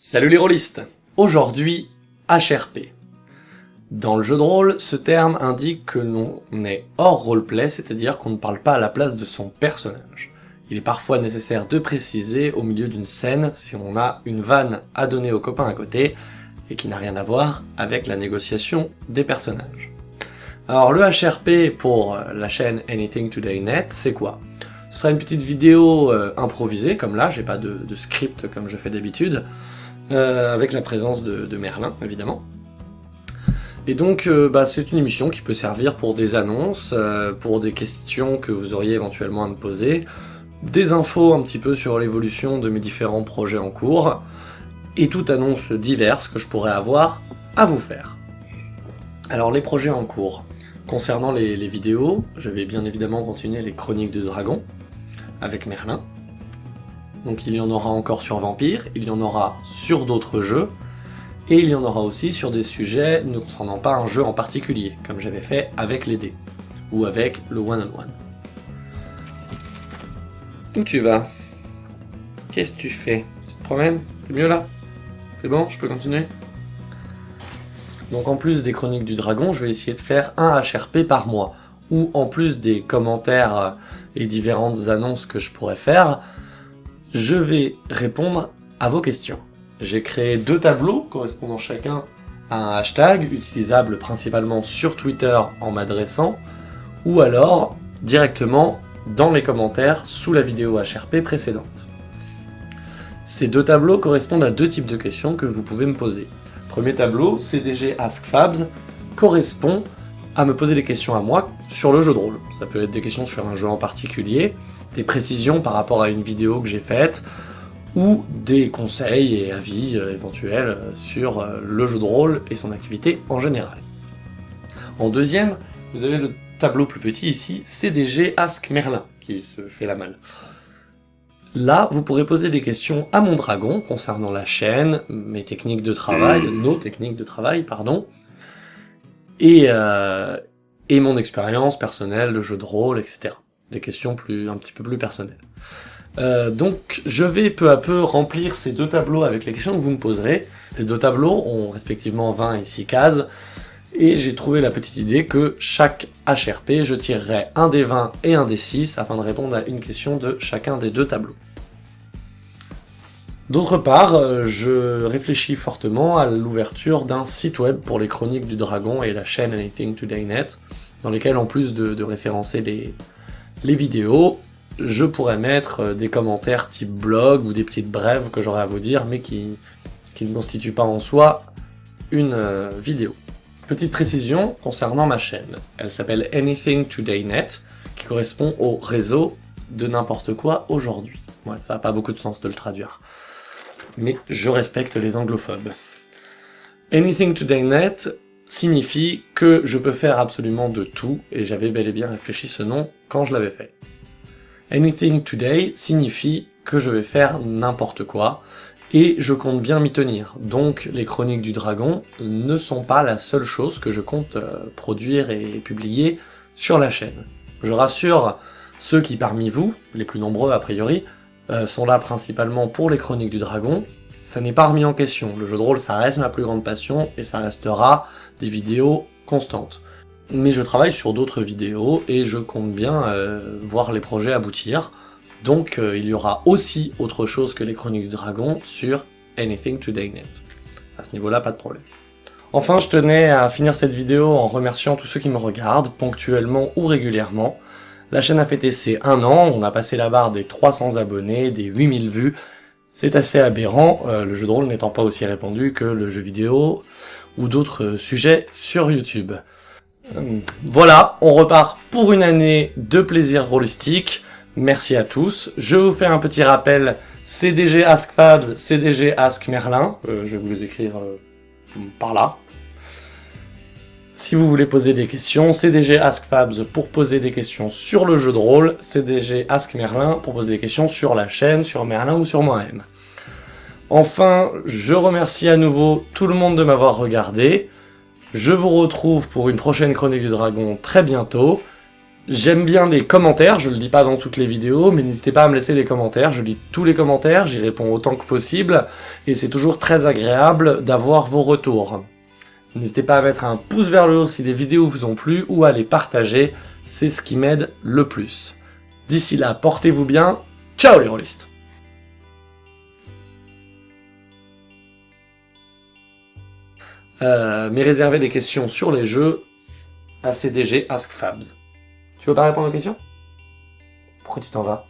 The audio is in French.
Salut les rôlistes Aujourd'hui, HRP. Dans le jeu de rôle, ce terme indique que l'on est hors roleplay, c'est-à-dire qu'on ne parle pas à la place de son personnage. Il est parfois nécessaire de préciser au milieu d'une scène si on a une vanne à donner aux copains à côté, et qui n'a rien à voir avec la négociation des personnages. Alors le HRP pour la chaîne Anything Today Net, c'est quoi? Ce sera une petite vidéo euh, improvisée, comme là, j'ai pas de script comme je fais d'habitude, euh, avec la présence de, Merlin, évidemment. Et donc, euh, bah, c'est une émission qui peut servir pour des annonces, euh, pour des questions que vous auriez éventuellement à me poser, des infos un petit peu sur l'évolution de mes différents projets en cours, et toute annonce diverse que je pourrais avoir à vous faire. Alors, les projets en cours. Concernant les, les vidéos, je vais bien évidemment continuer les chroniques de dragon, avec Merlin, donc il y en aura encore sur Vampire, il y en aura sur d'autres jeux, et il y en aura aussi sur des sujets ne concernant pas un jeu en particulier, comme j'avais fait avec les dés, ou avec le one-on-one. Où tu vas? Qu'est-ce que tu fais? Tu te promènes? C'est mieux là? C'est bon? Je peux continuer? Donc en plus des chroniques du dragon, je vais essayer de faire un HRP par mois, ou en plus des commentaires et différentes annonces que je pourrais faire, je vais répondre à vos questions. J'ai créé deux tableaux correspondant chacun à un hashtag utilisable principalement sur Twitter en m'adressant ou alors directement dans les commentaires sous la vidéo HRP précédente. Ces deux tableaux correspondent à deux types de questions que vous pouvez me poser. Premier tableau, CDG Ask Fabs, correspond à me poser des questions à moi sur le jeu de rôle. Ça peut être des questions sur un jeu en particulier, des précisions par rapport à une vidéo que j'ai faite, ou des conseils et avis euh, éventuels euh, sur euh, le jeu de rôle et son activité en général. En deuxième, vous avez le tableau plus petit ici, CDG Ask Merlin, qui se fait la malle. Là, vous pourrez poser des questions à mon dragon concernant la chaîne, mes techniques de travail, nos techniques de travail, pardon, et, et mon expérience personnelle de jeu de rôle, etc des questions plus un petit peu plus personnelles. Euh, donc je vais peu à peu remplir ces deux tableaux avec les questions que vous me poserez. Ces deux tableaux ont respectivement 20 et 6 cases, et j'ai trouvé la petite idée que chaque HRP, je tirerai un des 20 et un des 6 afin de répondre à une question de chacun des deux tableaux. D'autre part, euh, je réfléchis fortement à l'ouverture d'un site web pour les chroniques du dragon et la chaîne Anything Today Net, dans lesquels en plus de référencer les, vidéos, je pourrais mettre euh, des commentaires type blog ou des petites brèves que j'aurais à vous dire, mais qui, qui ne constituent pas en soi une euh, vidéo. Petite précision concernant ma chaîne. Elle s'appelle Anything Today Net, qui correspond au réseau de n'importe quoi aujourd'hui. Ouais, ça n'a pas beaucoup de sens de le traduire. Mais je respecte les anglophobes. Anything Today Net signifie que je peux faire absolument de tout, et j'avais bel et bien réfléchi ce nom quand je l'avais fait. Anything Today signifie que je vais faire n'importe quoi, et je compte bien m'y tenir. Donc les chroniques du dragon ne sont pas la seule chose que je compte euh, produire et publier sur la chaîne. Je rassure ceux qui parmi vous, les plus nombreux a priori, euh, sont là principalement pour les chroniques du dragon, ça n'est pas remis en question. Le jeu de rôle, ça reste ma plus grande passion, et ça restera des vidéos constantes. Mais je travaille sur d'autres vidéos, et je compte bien euh, voir les projets aboutir, donc euh, il y aura aussi autre chose que les Chroniques du Dragon sur Anything Today Net. À ce niveau-là, pas de problème. Enfin, je tenais à finir cette vidéo en remerciant tous ceux qui me regardent, ponctuellement ou régulièrement. La chaîne a fêté ses 1 an, on a passé la barre des 300 abonnés, des 8000 vues, c'est assez aberrant, euh, le jeu de rôle n'étant pas aussi répandu que le jeu vidéo ou d'autres sujets sur YouTube. Euh, voilà, on repart pour une année de plaisir rôlistique. Merci à tous. Je vous fais un petit rappel, CDG Ask Fabs, CDG Ask Merlin. Euh, je vais vous les écrire par là. Si vous voulez poser des questions, CDG Ask Fabs pour poser des questions sur le jeu de rôle, CDG Ask Merlin pour poser des questions sur la chaîne, sur Merlin ou sur moi-même. Enfin, je remercie à nouveau tout le monde de m'avoir regardé. Je vous retrouve pour une prochaine Chronique du Dragon très bientôt. J'aime bien les commentaires, je le dis pas dans toutes les vidéos, mais n'hésitez pas à me laisser des commentaires, je lis tous les commentaires, j'y réponds autant que possible, et c'est toujours très agréable d'avoir vos retours. N'hésitez pas à mettre un pouce vers le haut si les vidéos vous ont plu, ou à les partager, c'est ce qui m'aide le plus. D'ici là, portez-vous bien, ciao les rôlistes euh, Mais réservez des questions sur les jeux à CDG Ask Fabs. Tu veux pas répondre aux questions? Pourquoi tu t'en vas?